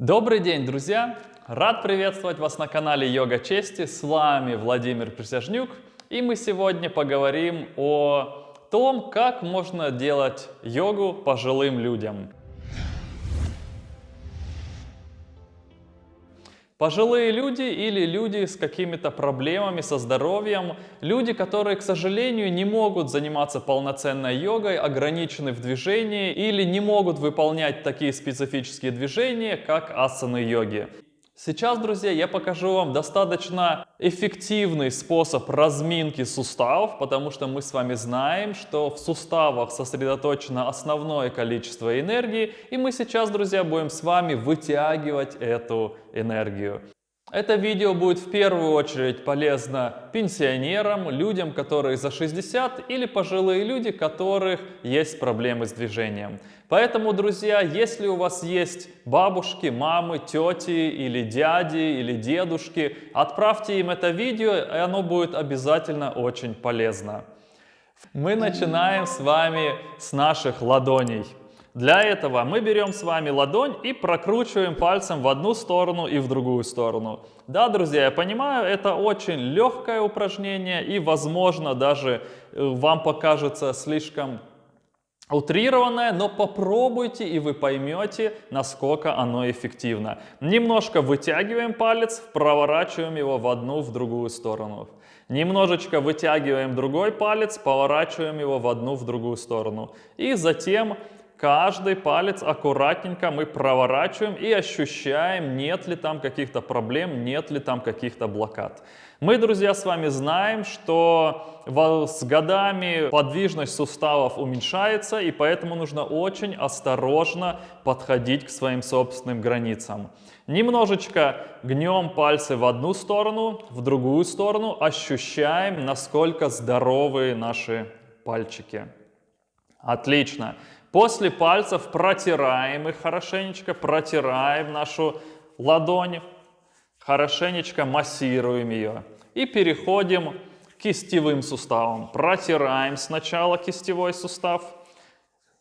Добрый день, друзья! Рад приветствовать вас на канале Йога Чести. С вами Владимир Присяжнюк. И мы сегодня поговорим о том, как можно делать йогу пожилым людям. Пожилые люди или люди с какими-то проблемами со здоровьем, люди, которые, к сожалению, не могут заниматься полноценной йогой, ограничены в движении или не могут выполнять такие специфические движения, как асаны йоги. Сейчас, друзья, я покажу вам достаточно эффективный способ разминки суставов, потому что мы с вами знаем, что в суставах сосредоточено основное количество энергии, и мы сейчас, друзья, будем с вами вытягивать эту энергию. Это видео будет в первую очередь полезно пенсионерам, людям, которые за 60 или пожилые люди, которых есть проблемы с движением. Поэтому, друзья, если у вас есть бабушки, мамы, тети или дяди или дедушки, отправьте им это видео, и оно будет обязательно очень полезно. Мы начинаем с вами с наших ладоней. Для этого мы берем с вами ладонь и прокручиваем пальцем в одну сторону и в другую сторону. Да, друзья, я понимаю, это очень легкое упражнение и, возможно, даже э, вам покажется слишком утрированное, но попробуйте и вы поймете, насколько оно эффективно. Немножко вытягиваем палец, проворачиваем его в одну, в другую сторону. Немножечко вытягиваем другой палец, поворачиваем его в одну, в другую сторону. И затем Каждый палец аккуратненько мы проворачиваем и ощущаем, нет ли там каких-то проблем, нет ли там каких-то блокад. Мы, друзья, с вами знаем, что с годами подвижность суставов уменьшается, и поэтому нужно очень осторожно подходить к своим собственным границам. Немножечко гнем пальцы в одну сторону, в другую сторону, ощущаем, насколько здоровые наши пальчики. Отлично. После пальцев протираем их хорошенечко, протираем нашу ладонь, хорошенечко массируем ее. И переходим к кистевым суставам. Протираем сначала кистевой сустав.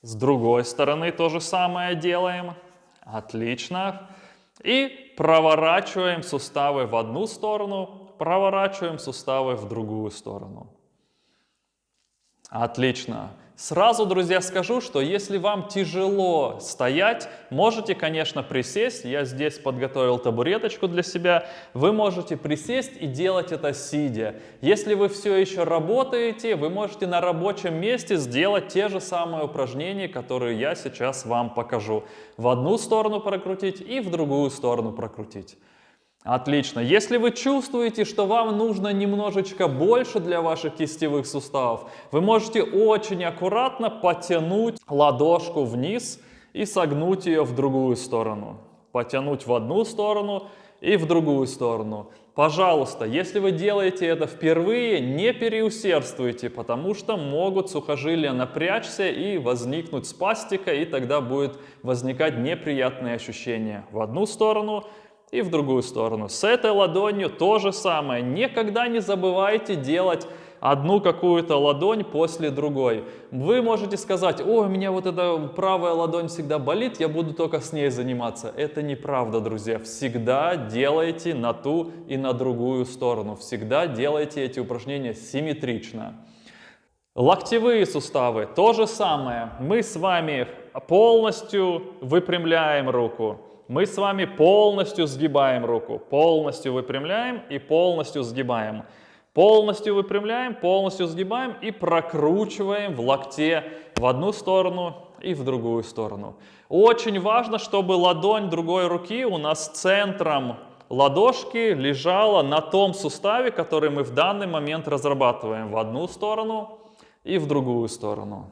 С другой стороны то же самое делаем. Отлично. И проворачиваем суставы в одну сторону, проворачиваем суставы в другую сторону. Отлично. Сразу, друзья, скажу, что если вам тяжело стоять, можете, конечно, присесть. Я здесь подготовил табуреточку для себя. Вы можете присесть и делать это сидя. Если вы все еще работаете, вы можете на рабочем месте сделать те же самые упражнения, которые я сейчас вам покажу. В одну сторону прокрутить и в другую сторону прокрутить. Отлично. Если вы чувствуете, что вам нужно немножечко больше для ваших кистевых суставов, вы можете очень аккуратно потянуть ладошку вниз и согнуть ее в другую сторону. Потянуть в одну сторону и в другую сторону. Пожалуйста, если вы делаете это впервые, не переусердствуйте, потому что могут сухожилия напрячься и возникнуть спастика, и тогда будет возникать неприятные ощущения в одну сторону и в другую сторону. С этой ладонью то же самое. Никогда не забывайте делать одну какую-то ладонь после другой. Вы можете сказать, о, у меня вот эта правая ладонь всегда болит, я буду только с ней заниматься. Это неправда, друзья. Всегда делайте на ту и на другую сторону. Всегда делайте эти упражнения симметрично. Локтевые суставы, то же самое. Мы с вами полностью выпрямляем руку мы с вами полностью сгибаем руку, полностью выпрямляем и полностью сгибаем. Полностью выпрямляем, полностью сгибаем и прокручиваем в локте в одну сторону и в другую сторону. Очень важно, чтобы ладонь другой руки у нас центром ладошки лежала на том суставе, который мы в данный момент разрабатываем в одну сторону и в другую сторону.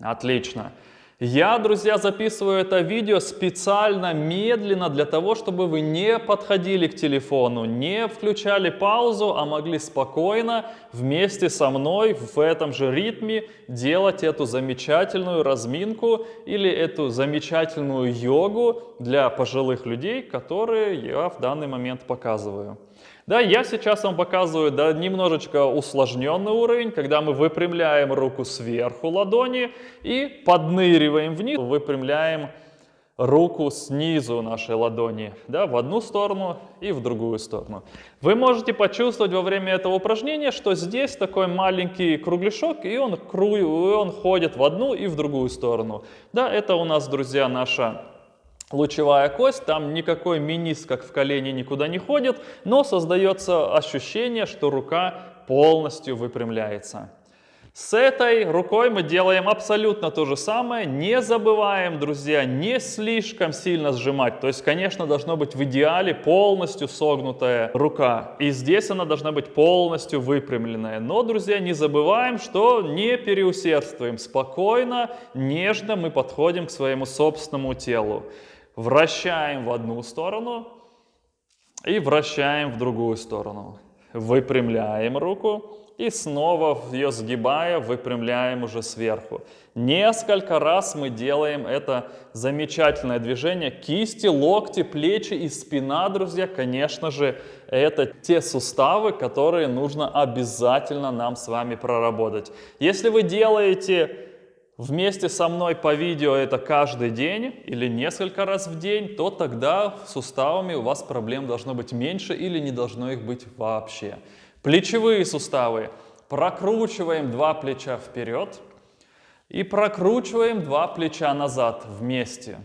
Отлично. Я, друзья, записываю это видео специально медленно для того, чтобы вы не подходили к телефону, не включали паузу, а могли спокойно вместе со мной в этом же ритме делать эту замечательную разминку или эту замечательную йогу для пожилых людей, которые я в данный момент показываю. Да, я сейчас вам показываю да, немножечко усложненный уровень, когда мы выпрямляем руку сверху ладони и подныриваем вниз, выпрямляем руку снизу нашей ладони, да, в одну сторону и в другую сторону. Вы можете почувствовать во время этого упражнения, что здесь такой маленький кругляшок, и он, кру... и он ходит в одну и в другую сторону. Да, это у нас, друзья, наша лучевая кость, там никакой минис, как в колене, никуда не ходит, но создается ощущение, что рука полностью выпрямляется. С этой рукой мы делаем абсолютно то же самое. Не забываем, друзья, не слишком сильно сжимать. То есть, конечно, должно быть в идеале полностью согнутая рука. И здесь она должна быть полностью выпрямленная. Но, друзья, не забываем, что не переусердствуем. Спокойно, нежно мы подходим к своему собственному телу. Вращаем в одну сторону и вращаем в другую сторону. Выпрямляем руку и снова ее сгибая, выпрямляем уже сверху. Несколько раз мы делаем это замечательное движение. Кисти, локти, плечи и спина, друзья, конечно же, это те суставы, которые нужно обязательно нам с вами проработать. Если вы делаете вместе со мной по видео это каждый день или несколько раз в день, то тогда с суставами у вас проблем должно быть меньше или не должно их быть вообще. Плечевые суставы. Прокручиваем два плеча вперед и прокручиваем два плеча назад вместе.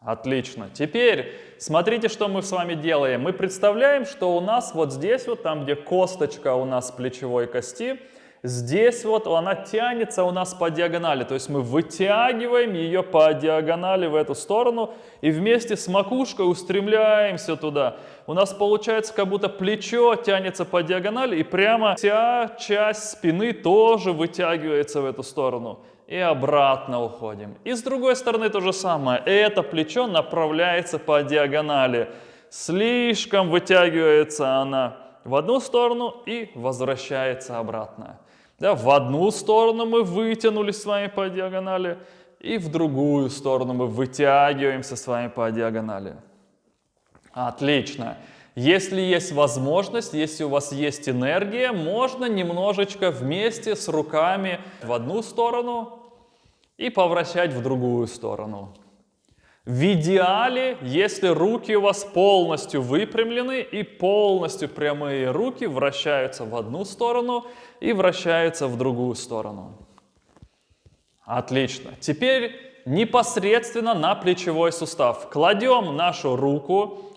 Отлично. Теперь смотрите, что мы с вами делаем. Мы представляем, что у нас вот здесь, вот там, где косточка у нас плечевой кости, Здесь вот она тянется у нас по диагонали, то есть мы вытягиваем ее по диагонали в эту сторону и вместе с макушкой устремляемся туда. У нас получается, как будто плечо тянется по диагонали и прямо вся часть спины тоже вытягивается в эту сторону. И обратно уходим. И с другой стороны то же самое. Это плечо направляется по диагонали. Слишком вытягивается она в одну сторону и возвращается обратно. Да, в одну сторону мы вытянулись с вами по диагонали, и в другую сторону мы вытягиваемся с вами по диагонали. Отлично. Если есть возможность, если у вас есть энергия, можно немножечко вместе с руками в одну сторону и повращать в другую сторону. В идеале, если руки у вас полностью выпрямлены и полностью прямые руки вращаются в одну сторону и вращаются в другую сторону. Отлично. Теперь непосредственно на плечевой сустав. Кладем нашу руку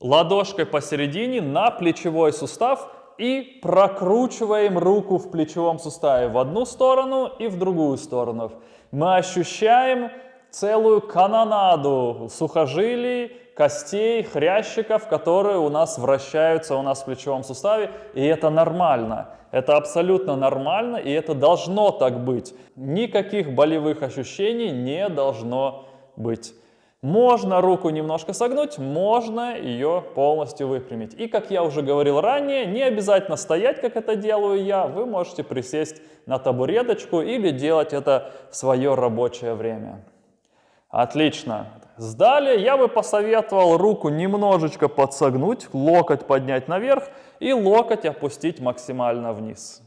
ладошкой посередине на плечевой сустав и прокручиваем руку в плечевом суставе в одну сторону и в другую сторону. Мы ощущаем целую канонаду сухожилий, костей, хрящиков, которые у нас вращаются у нас в плечевом суставе, и это нормально. Это абсолютно нормально, и это должно так быть. Никаких болевых ощущений не должно быть. Можно руку немножко согнуть, можно ее полностью выпрямить. И, как я уже говорил ранее, не обязательно стоять, как это делаю я. Вы можете присесть на табуреточку или делать это в свое рабочее время. Отлично. Сдали. Я бы посоветовал руку немножечко подсогнуть, локоть поднять наверх и локоть опустить максимально вниз.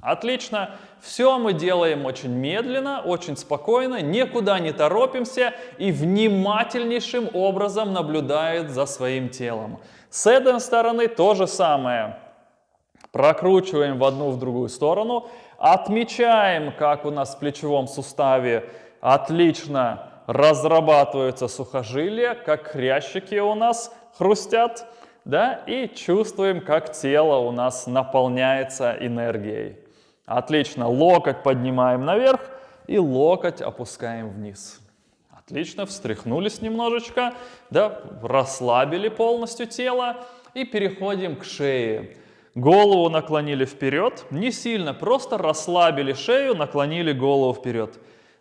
Отлично. Все мы делаем очень медленно, очень спокойно, никуда не торопимся и внимательнейшим образом наблюдает за своим телом. С этой стороны то же самое. Прокручиваем в одну, в другую сторону. Отмечаем, как у нас в плечевом суставе отлично разрабатываются сухожилия, как хрящики у нас хрустят, да, и чувствуем, как тело у нас наполняется энергией. Отлично, локоть поднимаем наверх и локоть опускаем вниз. Отлично, встряхнулись немножечко, да, расслабили полностью тело и переходим к шее. Голову наклонили вперед, не сильно, просто расслабили шею, наклонили голову вперед.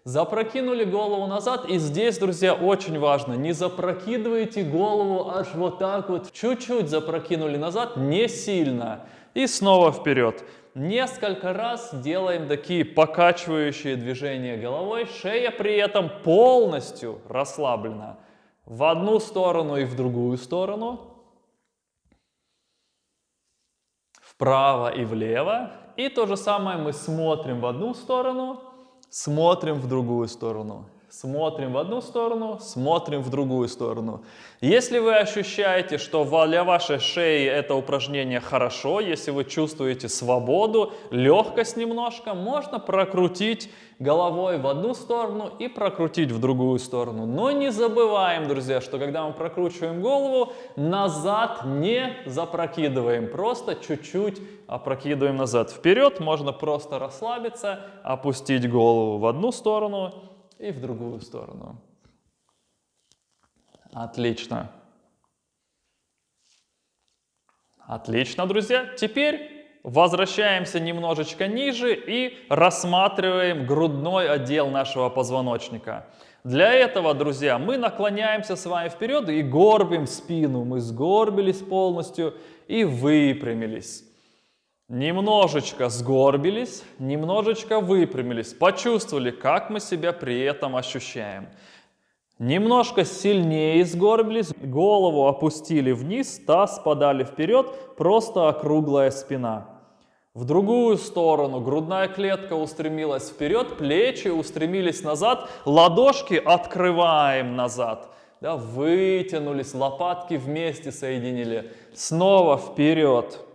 Запрокинули голову назад. И здесь, друзья, очень важно, не запрокидывайте голову аж вот так вот. Чуть-чуть запрокинули назад, не сильно. И снова вперед. Несколько раз делаем такие покачивающие движения головой. Шея при этом полностью расслаблена. В одну сторону и в другую сторону. Вправо и влево. И то же самое мы смотрим в одну сторону Смотрим в другую сторону. Смотрим в одну сторону, смотрим в другую сторону. Если вы ощущаете, что для вашей шеи это упражнение хорошо, если вы чувствуете свободу, легкость немножко, можно прокрутить головой в одну сторону и прокрутить в другую сторону. Но не забываем, друзья, что когда мы прокручиваем голову, назад не запрокидываем, просто чуть-чуть опрокидываем назад. Вперед можно просто расслабиться, опустить голову в одну сторону и в другую сторону. Отлично. Отлично, друзья. Теперь Возвращаемся немножечко ниже и рассматриваем грудной отдел нашего позвоночника. Для этого, друзья, мы наклоняемся с вами вперед и горбим спину. Мы сгорбились полностью и выпрямились. Немножечко сгорбились, немножечко выпрямились. Почувствовали, как мы себя при этом ощущаем. Немножко сильнее сгорбились, голову опустили вниз, таз подали вперед, просто округлая спина. В другую сторону грудная клетка устремилась вперед, плечи устремились назад, ладошки открываем назад. Да, вытянулись, лопатки вместе соединили. Снова вперед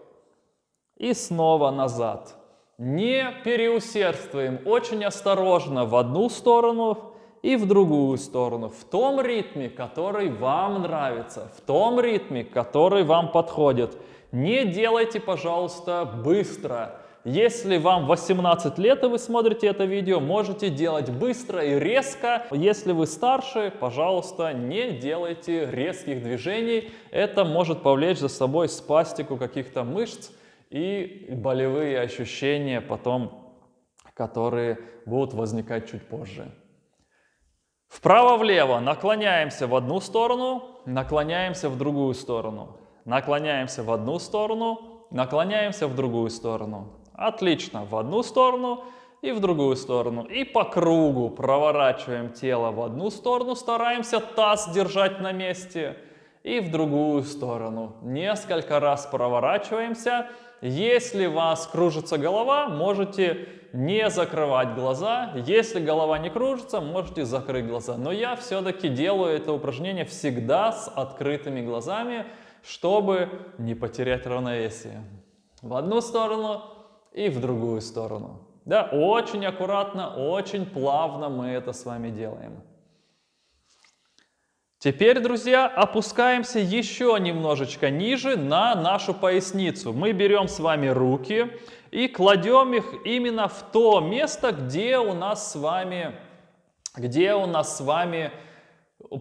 и снова назад. Не переусердствуем, очень осторожно в одну сторону, и в другую сторону, в том ритме, который вам нравится, в том ритме, который вам подходит. Не делайте, пожалуйста, быстро. Если вам 18 лет и вы смотрите это видео, можете делать быстро и резко. Если вы старше, пожалуйста, не делайте резких движений. Это может повлечь за собой спастику каких-то мышц и болевые ощущения потом, которые будут возникать чуть позже. Вправо-влево наклоняемся в одну сторону, наклоняемся в другую сторону. Наклоняемся в одну сторону, наклоняемся в другую сторону. Отлично, в одну сторону и в другую сторону. И по кругу проворачиваем тело в одну сторону, стараемся таз держать на месте. И в другую сторону. Несколько раз проворачиваемся. Если у вас кружится голова, можете не закрывать глаза. Если голова не кружится, можете закрыть глаза. Но я все-таки делаю это упражнение всегда с открытыми глазами, чтобы не потерять равновесие. В одну сторону и в другую сторону. Да, очень аккуратно, очень плавно мы это с вами делаем. Теперь, друзья, опускаемся еще немножечко ниже на нашу поясницу. Мы берем с вами руки и кладем их именно в то место, где у нас с вами, где у нас с вами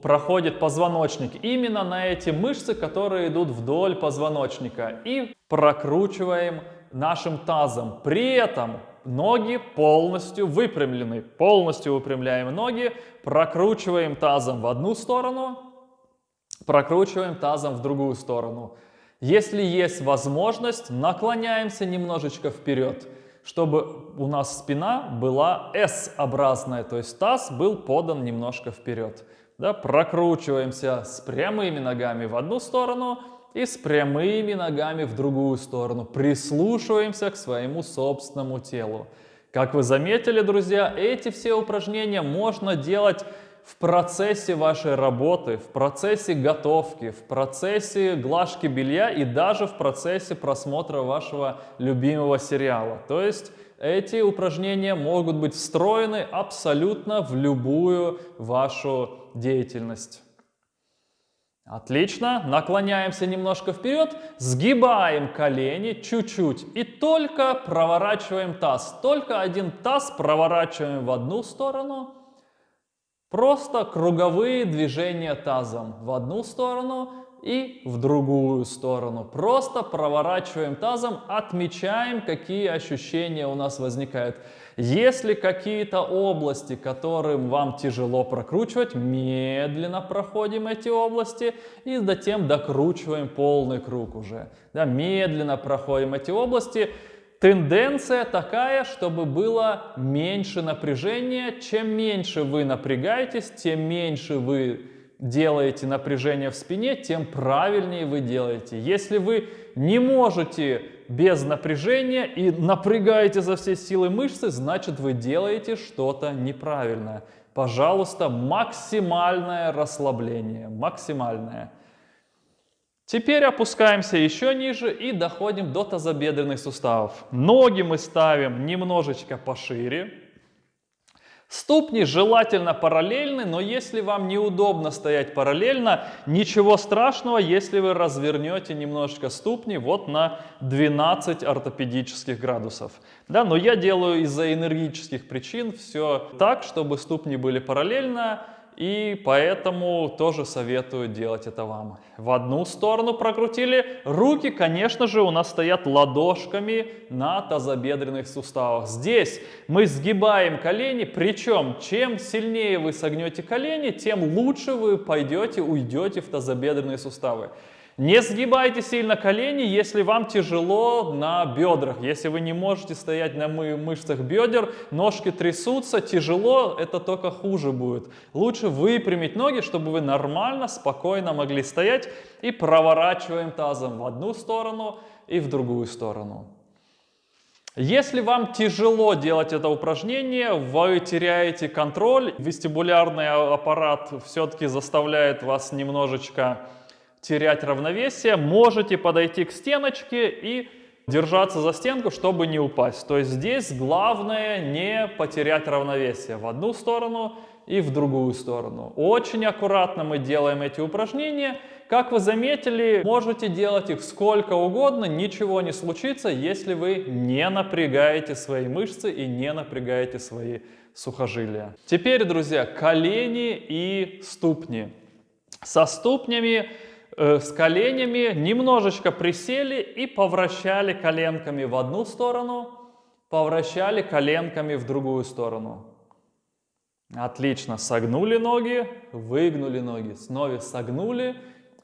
проходит позвоночник. Именно на эти мышцы, которые идут вдоль позвоночника. И прокручиваем нашим тазом. При этом ноги полностью выпрямлены. Полностью выпрямляем ноги, прокручиваем тазом в одну сторону, прокручиваем тазом в другую сторону. Если есть возможность, наклоняемся немножечко вперед, чтобы у нас спина была S-образная, то есть таз был подан немножко вперед. Да, прокручиваемся с прямыми ногами в одну сторону, и с прямыми ногами в другую сторону. Прислушиваемся к своему собственному телу. Как вы заметили, друзья, эти все упражнения можно делать в процессе вашей работы, в процессе готовки, в процессе глажки белья и даже в процессе просмотра вашего любимого сериала. То есть эти упражнения могут быть встроены абсолютно в любую вашу деятельность. Отлично. Наклоняемся немножко вперед, сгибаем колени чуть-чуть и только проворачиваем таз. Только один таз проворачиваем в одну сторону. Просто круговые движения тазом в одну сторону и в другую сторону. Просто проворачиваем тазом, отмечаем, какие ощущения у нас возникают. Если какие-то области, которым вам тяжело прокручивать, медленно проходим эти области и затем докручиваем полный круг уже. Да, медленно проходим эти области. Тенденция такая, чтобы было меньше напряжения. Чем меньше вы напрягаетесь, тем меньше вы делаете напряжение в спине, тем правильнее вы делаете. Если вы не можете без напряжения и напрягаете за все силы мышцы, значит вы делаете что-то неправильное. Пожалуйста, максимальное расслабление, максимальное. Теперь опускаемся еще ниже и доходим до тазобедренных суставов. Ноги мы ставим немножечко пошире. Ступни желательно параллельны, но если вам неудобно стоять параллельно, ничего страшного, если вы развернете немножечко ступни вот на 12 ортопедических градусов. Да, но я делаю из-за энергических причин все так, чтобы ступни были параллельно, и поэтому тоже советую делать это вам. В одну сторону прокрутили. Руки, конечно же, у нас стоят ладошками на тазобедренных суставах. Здесь мы сгибаем колени, причем чем сильнее вы согнете колени, тем лучше вы пойдете, уйдете в тазобедренные суставы. Не сгибайте сильно колени, если вам тяжело на бедрах. Если вы не можете стоять на мышцах бедер, ножки трясутся, тяжело, это только хуже будет. Лучше выпрямить ноги, чтобы вы нормально, спокойно могли стоять. И проворачиваем тазом в одну сторону и в другую сторону. Если вам тяжело делать это упражнение, вы теряете контроль, вестибулярный аппарат все-таки заставляет вас немножечко терять равновесие, можете подойти к стеночке и держаться за стенку, чтобы не упасть. То есть здесь главное не потерять равновесие в одну сторону и в другую сторону. Очень аккуратно мы делаем эти упражнения. Как вы заметили, можете делать их сколько угодно, ничего не случится, если вы не напрягаете свои мышцы и не напрягаете свои сухожилия. Теперь, друзья, колени и ступни. Со ступнями Э, с коленями, немножечко присели и повращали коленками в одну сторону, повращали коленками в другую сторону. Отлично, согнули ноги, выгнули ноги, снова согнули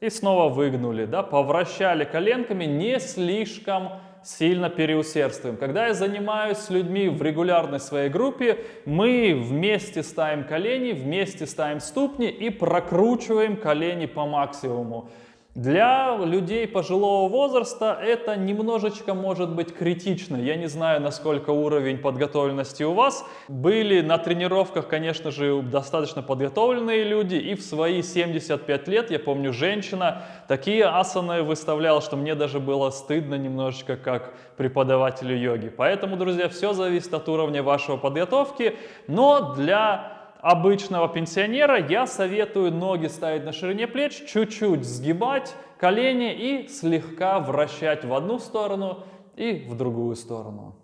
и снова выгнули, да, повращали коленками не слишком сильно переусердствуем. Когда я занимаюсь с людьми в регулярной своей группе, мы вместе ставим колени, вместе ставим ступни и прокручиваем колени по максимуму. Для людей пожилого возраста это немножечко может быть критично. Я не знаю, насколько уровень подготовленности у вас. Были на тренировках, конечно же, достаточно подготовленные люди. И в свои 75 лет, я помню, женщина такие асаны выставляла, что мне даже было стыдно немножечко как преподавателю йоги. Поэтому, друзья, все зависит от уровня вашего подготовки. Но для обычного пенсионера я советую ноги ставить на ширине плеч, чуть-чуть сгибать колени и слегка вращать в одну сторону и в другую сторону.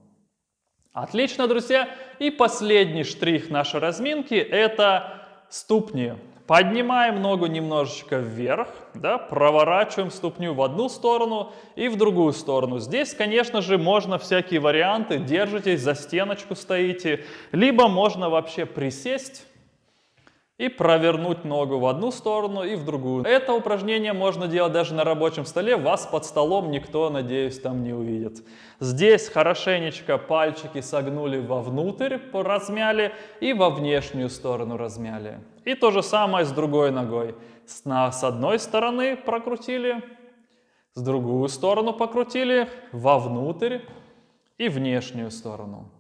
Отлично, друзья. И последний штрих нашей разминки – это ступни. Поднимаем ногу немножечко вверх, да, проворачиваем ступню в одну сторону и в другую сторону. Здесь, конечно же, можно всякие варианты. Держитесь, за стеночку стоите. Либо можно вообще присесть и провернуть ногу в одну сторону и в другую. Это упражнение можно делать даже на рабочем столе, вас под столом никто, надеюсь, там не увидит. Здесь хорошенечко пальчики согнули вовнутрь, размяли и во внешнюю сторону размяли. И то же самое с другой ногой. С одной стороны прокрутили, с другую сторону покрутили, вовнутрь и внешнюю сторону.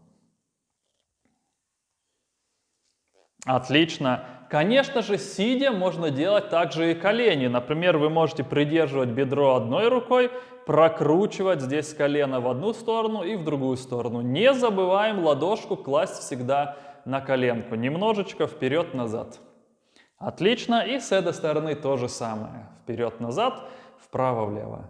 Отлично. Конечно же, сидя можно делать также и колени. Например, вы можете придерживать бедро одной рукой, прокручивать здесь колено в одну сторону и в другую сторону. Не забываем ладошку класть всегда на коленку. Немножечко вперед-назад. Отлично. И с этой стороны то же самое. Вперед-назад, вправо-влево.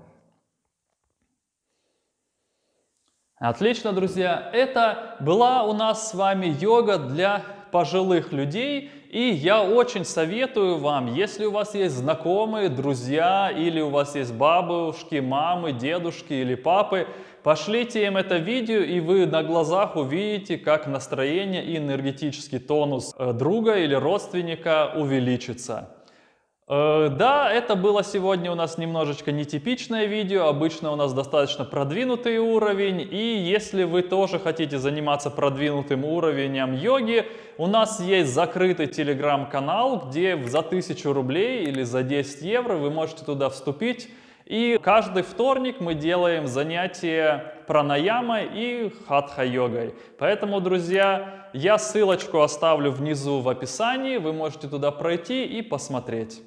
Отлично, друзья. Это была у нас с вами йога для пожилых людей. И я очень советую вам, если у вас есть знакомые, друзья, или у вас есть бабушки, мамы, дедушки или папы, пошлите им это видео, и вы на глазах увидите, как настроение и энергетический тонус э, друга или родственника увеличится. Э, да, это было сегодня у нас немножечко нетипичное видео, обычно у нас достаточно продвинутый уровень, и если вы тоже хотите заниматься продвинутым уровнем йоги, у нас есть закрытый телеграм-канал, где за 1000 рублей или за 10 евро вы можете туда вступить И каждый вторник мы делаем занятия пранаямой и хатха-йогой. Поэтому, друзья, я ссылочку оставлю внизу в описании, вы можете туда пройти и посмотреть.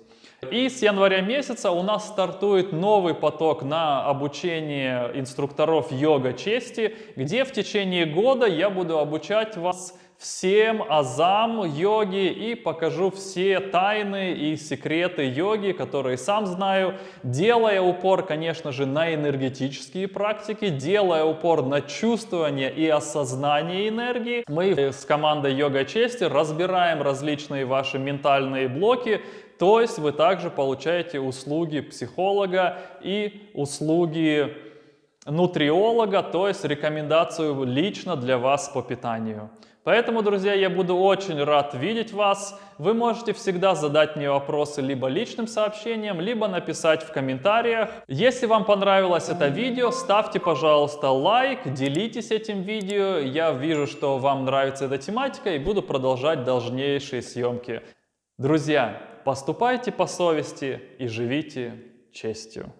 И с января месяца у нас стартует новый поток на обучение инструкторов йога чести, где в течение года я буду обучать вас всем азам йоги и покажу все тайны и секреты йоги, которые сам знаю, делая упор, конечно же, на энергетические практики, делая упор на чувствование и осознание энергии. Мы с командой Йога Чести разбираем различные ваши ментальные блоки, то есть вы также получаете услуги психолога и услуги нутриолога, то есть рекомендацию лично для вас по питанию. Поэтому, друзья, я буду очень рад видеть вас. Вы можете всегда задать мне вопросы либо личным сообщением, либо написать в комментариях. Если вам понравилось это видео, ставьте, пожалуйста, лайк, делитесь этим видео. Я вижу, что вам нравится эта тематика и буду продолжать дальнейшие съемки. Друзья, поступайте по совести и живите честью.